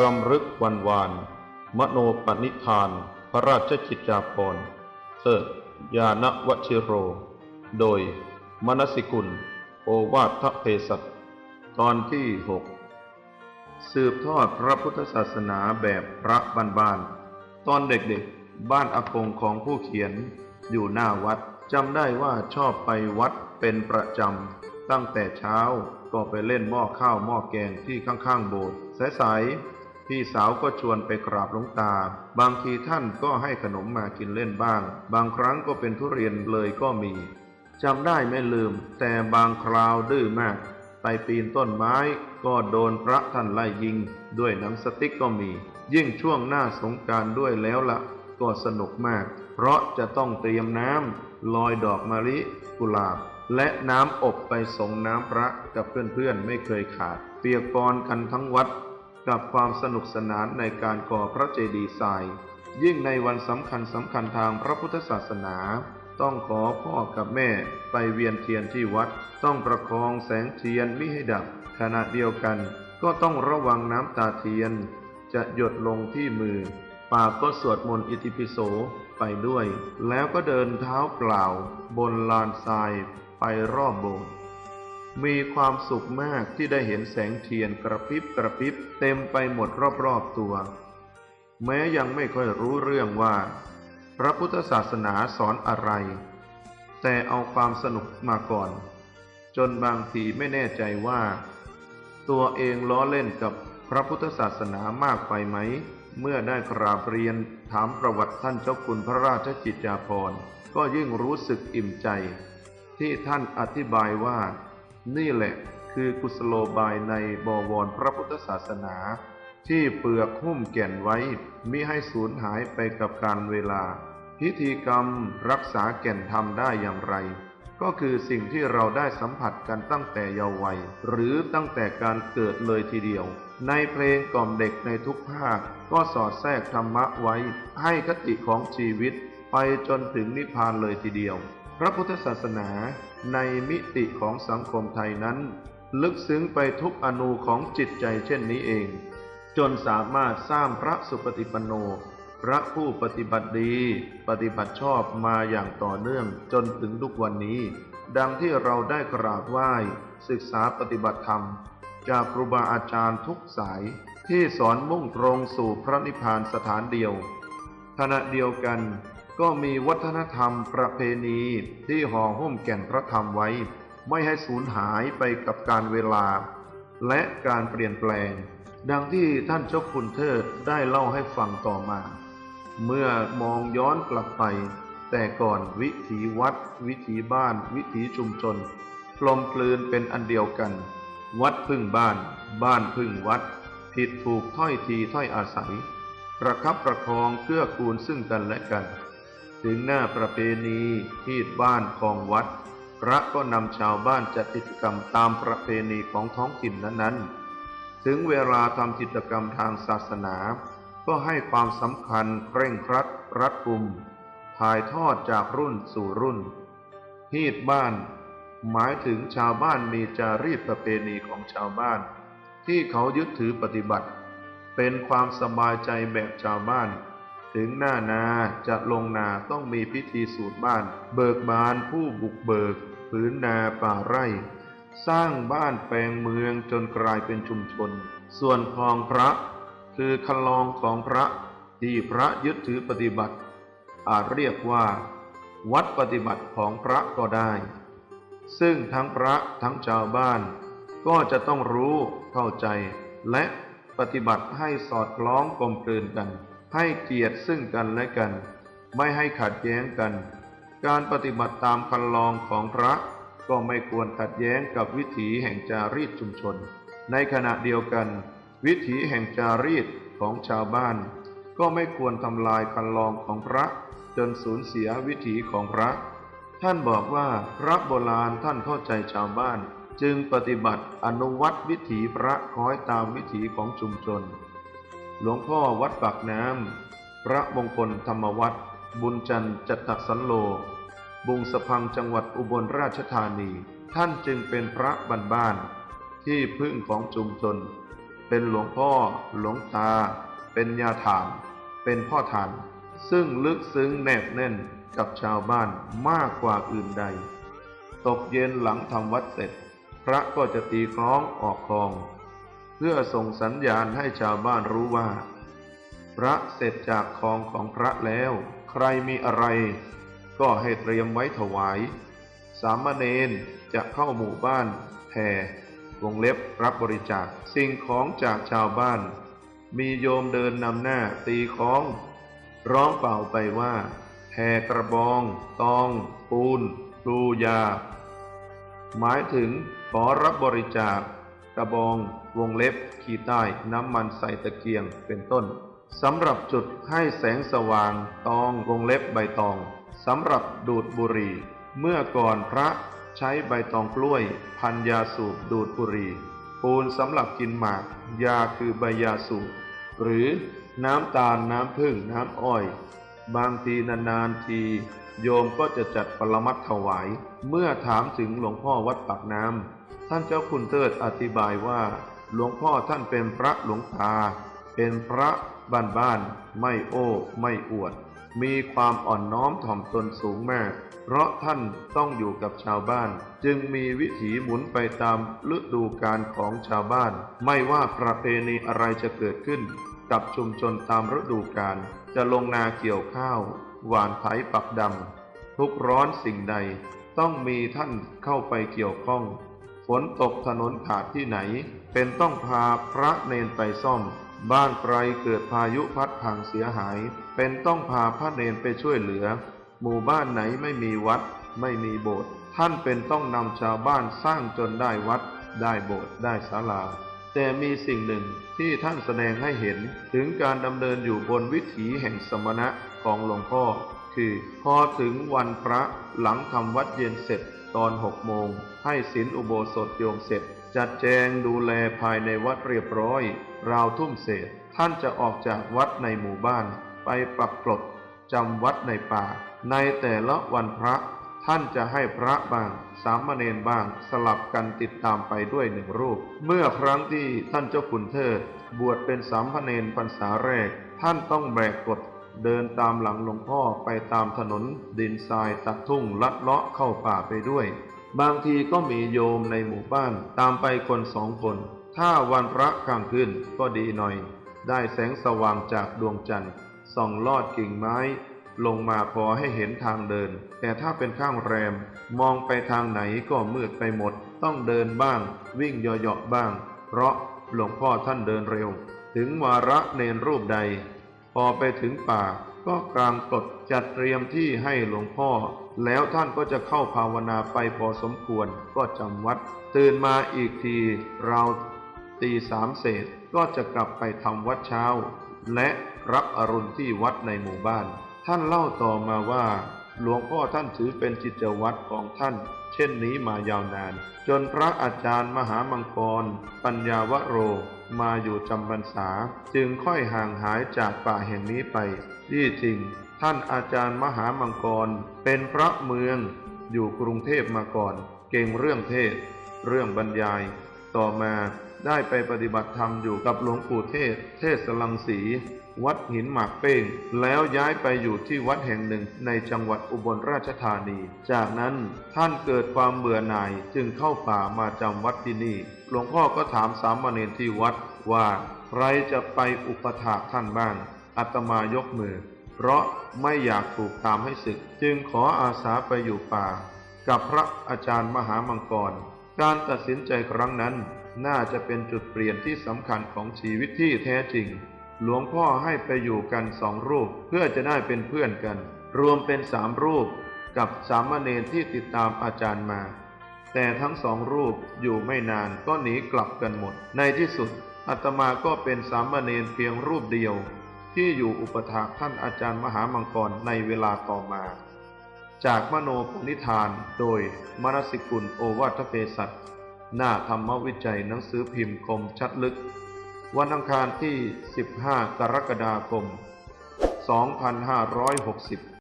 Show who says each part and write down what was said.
Speaker 1: รำลึกวันวาน มโนปณิธาน พระราชกิจจาภรณ์เทิยานวชิโร โดย มนสิกุล โอวาทเพศัตตอนที่หกสืบทอดพระพุทธศาสนาแบบพระบ้านๆตอนเด็กๆ บ้านอากงของผู้เขียน อยู่หน้าวัดจำได้ว่าชอบไปวัดเป็นประจำ ตั้งแต่เช้าก็ไปเล่นหม้อข้าวหม้อแกงที่ข้างๆโบสถ์สายๆ พี่สาวก็ชวนไปกราบหลวงตา บางทีท่านก็ให้ขนมมากินเล่นบ้าง บางครั้งก็เป็นทุเรียนเลยก็มีจำได้ไม่ลืม แต่บางคราวดื้อมาก ไปปีนต้นไม้ก็โดนพระท่านไล่ยิง ด้วยหนังสติ๊กก็มี ยิ่งช่วงหน้าสงการด้วยแล้วละก็สนุกมาก เพราะจะต้องเตรียมน้ำลอยดอกมะลิกุหลาบ และน้ำอบไปส่งน้ำพระกับเพื่อนๆไม่เคยขาด เปียกปอนกันทั้งวัด กับความสนุกสนานในการก่อพระเจดีย์ทราย ยิ่งในวันสำคัญสำคัญทางพระพุทธศาสนา ต้องขอพ่อกับแม่ไปเวียนเทียนที่วัด ต้องประคองแสงเทียนไม่ให้ดับ ขณะเดียวกัน ก็ต้องระวังน้ำตาเทียน จะหยดลงที่มือปากก็สวดมนต์อิติปิโสไปด้วย แล้วก็เดินเท้าเปล่า บนลานทรายไปรอบโบสถ์ มีความสุขมากที่ได้เห็นแสงเทียนกระพริบกระพริบเต็มไปหมดรอบๆตัว แม้ยังไม่ค่อยรู้เรื่องว่า พระพุทธศาสนาสอนอะไร แต่เอาความสนุกมาก่อน จนบางทีไม่แน่ใจว่า ตัวเองล้อเล่นกับพระพุทธศาสนามากไปไหม เมื่อได้กราบเรียนถามประวัติท่านเจ้าคุณพระราชจิตจาภรณ์ก็ยิ่งรู้สึกอิ่มใจ ที่ท่านอธิบายว่า นี่แหละคือกุศโลบายในบวรพระพุทธศาสนา ที่เปลือกหุ้มแก่นไว้มิให้สูญหายไปกับการเวลา พิธีกรรมรักษาแก่นธรรมได้อย่างไร ก็คือสิ่งที่เราได้สัมผัสกันตั้งแต่เยาว์วัย หรือตั้งแต่การเกิดเลยทีเดียว ในเพลงกล่อมเด็กในทุกภาค ก็สอดแทรกธรรมะไว้ ให้คติของชีวิต ไปจนถึงนิพพานเลยทีเดียว พระพุทธศาสนา ในมิติของสังคมไทยนั้น ลึกซึ้งไปทุกอนูของจิตใจเช่นนี้เอง จนสามารถสร้างพระสุปฏิปันโน พระผู้ปฏิบัติดี ปฏิบัติชอบมาอย่างต่อเนื่องจนถึงทุกวันนี้ ดังที่เราได้กราบไหว้ ศึกษาปฏิบัติธรรม จากครูบาอาจารย์ทุกสายที่สอนมุ่งตรงสู่พระนิพพานสถานเดียว ขณะเดียวกัน ก็มีวัฒนธรรมประเพณีที่ห่อหุ้มแก่นพระธรรมไว้ ไม่ให้สูญหายไปกับการเวลา และการเปลี่ยนแปลง ดังที่ท่านเจ้าคุณเทิดได้เล่าให้ฟังต่อมา เมื่อมองย้อนกลับไป แต่ก่อนวิถีวัด วิถีบ้าน วิถีชุมชนกลมกลืนเป็นอันเดียวกัน วัดพึ่งบ้าน บ้านพึ่งวัด ผิดถูกถ้อยทีถ้อยอาศัย ประคับประคองเกื้อกูลซึ่งกันและกัน ถึงหน้าประเพณีที่บ้านของวัด พระก็นำชาวบ้านจัดกิจกรรมตามประเพณีของท้องถิ่นนั้นๆ ถึงเวลาทำกิจกรรมทางศาสนา ก็ให้ความสำคัญเคร่งครัดรัดกุม ถ่ายทอดจากรุ่นสู่รุ่นฮีดบ้าน หมายถึงชาวบ้านมีจารีตประเพณีของชาวบ้าน ที่เขายึดถือปฏิบัติ เป็นความสบายใจแบบชาวบ้าน ถึงหน้านาจะลงนาต้องมีพิธีสูตรบ้าน เบิกบานผู้บุกเบิกผืนนาป่าไร่ สร้างบ้านแปลงเมืองจนกลายเป็นชุมชน ส่วนคลองพระ คือคันลองของพระที่พระยึดถือปฏิบัติ อาจเรียกว่า วัดปฏิบัติของพระก็ได้ ซึ่งทั้งพระทั้งชาวบ้าน ก็จะต้องรู้เข้าใจ และปฏิบัติให้สอดคล้องกลมกลืนกัน ให้เกียรติซึ่งกันและกัน ไม่ให้ขัดแย้งกัน การปฏิบัติตามคันลองของพระก็ไม่ควรขัดแย้งกับวิถีแห่งจารีตชุมชน ในขณะเดียวกัน วิถีแห่งจารีตของชาวบ้าน ก็ไม่ควรทำลายคันลองของพระจนสูญเสียวิถีของพระ ท่านบอกว่าพระโบราณท่านเข้าใจชาวบ้าน จึงปฏิบัติอนุวัตวิถีพระคล้อยตามวิถีของชุมชน หลวงพ่อวัดปากน้ำ พระมงคลธรรมวัด บุญจันทร์จัตตสันโล บุงสะพังจังหวัดอุบลราชธานี ท่านจึงเป็นพระบ้าน ที่พึ่งของชุมชน เป็นหลวงพ่อ หลวงตา เป็นยาฐานเป็นพ่อฐาน ซึ่งลึกซึ้งแนบแน่นกับชาวบ้านมากกว่าอื่นใด ตกเย็นหลังทำวัดเสร็จ พระก็จะตีคล้องออกคลอง เพื่อส่งสัญญาณให้ชาวบ้านรู้ว่า พระเสร็จจากคลองของพระแล้ว ใครมีอะไร ก็ให้เตรียมไว้ถวาย สามเณรจะเข้าหมู่บ้านแผ่วงเล็บรับบริจาคสิ่งของจากชาวบ้าน มีโยมเดินนำหน้าตีคล้อง ร้องเป่าไปว่าแผ่กระบอง ตอง ปูนปลูยา หมายถึงขอรับบริจาคกระบอง วงเล็บขีใต้น้ำมันใส่ตะเกียงเป็นต้นสำหรับจุดให้แสงสว่างตองวงเล็บใบตองสำหรับดูดบุหรี่ เมื่อก่อนพระใช้ใบตองกล้วย พันยาสูบดูดบุหรี่ปูนสำหรับกินหมาก ยาคือใบยาสูบหรือน้ำตาลน้ำผึ้งน้ำอ้อย บางทีนานๆที โยมก็จะจัดปรมัตถวาย เมื่อถามถึงหลวงพ่อวัดปากน้ำท่านเจ้าคุณเติดอธิบายว่า หลวงพ่อท่านเป็นพระหลวงตา เป็นพระบ้านบ้านๆไม่โอ้ไม่อวด มีความอ่อนน้อมถ่อมตนสูงมาก เพราะท่านต้องอยู่กับชาวบ้าน จึงมีวิถีหมุนไปตามฤดูกาลของชาวบ้าน ไม่ว่าประเพณีอะไรจะเกิดขึ้น กับชุมชนตามฤดูกาลจะลงนาเกี่ยวข้าว หวานไถปักดำทุกข์ร้อนสิ่งใด ต้องมีท่านเข้าไปเกี่ยวข้อง ฝนตกถนนขาดที่ไหน เป็นต้องพาพระเนนไปซ่อม บ้านไกลเกิดพายุพัดพังเสียหาย เป็นต้องพาพระเนนไปช่วยเหลือ หมู่บ้านไหนไม่มีวัด ไม่มีโบสถ์ท่านเป็นต้องนำชาวบ้านสร้างจนได้วัด ได้โบสถ์ได้ศาลา แต่มีสิ่งหนึ่งที่ท่านแสดงให้เห็นถึงการดำเนินอยู่บนวิถีแห่งสมณะของหลวงพ่อ คือพอถึงวันพระหลังทำวัดเย็นเสร็จตอนหกโมงให้ศีลอุโบสถโยมเสร็จ จัดแจงดูแลภายในวัดเรียบร้อย ราวทุ่มเศษ ท่านจะออกจากวัดในหมู่บ้าน ไปปักกลดจำวัดในป่า ในแต่ละวันพระ ท่านจะให้พระบาง สามเณรบ้างสลับกันติดตามไปด้วยหนึ่งรูป เมื่อครั้งที่ท่านเจ้าคุณเทิด บวชเป็นสามเณรพรรษาแรก ท่านต้องแบกกฎเดินตามหลังหลวงพ่อไปตามถนน ดินทรายตัดทุ่งลัดเลาะเข้าป่าไปด้วย บางทีก็มีโยมในหมู่บ้านตามไปคนสองคน ถ้าวันพระกลางคืนก็ดีหน่อย ได้แสงสว่างจากดวงจันทร์ส่องลอดกิ่งไม้ ลงมาพอให้เห็นทางเดิน แต่ถ้าเป็นข้างแรม มองไปทางไหนก็มืดไปหมด ต้องเดินบ้าง วิ่งยาะๆบ้าง เพราะหลวงพ่อท่านเดินเร็ว ถึงวาระเนรรูปใด พอไปถึงป่าก็กลางกฎจัดเตรียมที่ให้หลวงพ่อ แล้วท่านก็จะเข้าภาวนาไปพอสมควรก็จำวัด ตื่นมาอีกทีเราตีสามเศษก็จะกลับไปทำวัดเช้า และรับอรุณที่วัดในหมู่บ้าน ท่านเล่าต่อมาว่า หลวงพ่อท่านถือเป็นจิตวัตรของท่าน เช่นนี้มายาวนาน จนพระอาจารย์มหามังกร ปัญญาวโร มาอยู่จำพรรษา จึงค่อยห่างหายจากป่าแห่งนี้ไป ที่จริง ท่านอาจารย์มหามังกร เป็นพระเมือง อยู่กรุงเทพมาก่อน เก่งเรื่องเทศ เรื่องบรรยาย ต่อมาได้ไปปฏิบัติธรรมอยู่กับหลวงปู่เทศ เทศสลังสี วัดหินหมากเป้ง แล้วย้ายไปอยู่ที่วัดแห่งหนึ่งในจังหวัดอุบลราชธานี จากนั้นท่านเกิดความเบื่อหน่ายจึงเข้าป่ามาจำวัดที่นี่ หลวงพ่อก็ถามสามเณรที่วัดว่าใครจะไปอุปถากท่านบ้างอาตมายกมือ เพราะไม่อยากถูกตามให้ศึก จึงขออาสาไปอยู่ป่า กับพระอาจารย์มหามังกร การตัดสินใจครั้งนั้น น่าจะเป็นจุดเปลี่ยนที่สำคัญของชีวิตที่แท้จริง หลวงพ่อให้ไปอยู่กันสองรูปเพื่อจะได้เป็นเพื่อนกัน รวมเป็นสามรูปกับสามเณรที่ติดตามอาจารย์มา แต่ทั้งสองรูปอยู่ไม่นานก็หนีกลับกันหมด ในที่สุดอาตมาก็เป็นสามเณรเพียงรูปเดียว ที่อยู่อุปถากท่านอาจารย์มหามังกรในเวลาต่อมา จากมโนปณิธานโดยมนสิกุลโอวัทเภสัตหน้าธรรมวิจัยหนังสือพิมพ์คมชัดลึก วันอังคารที่ 15 กรกฎาคม 2560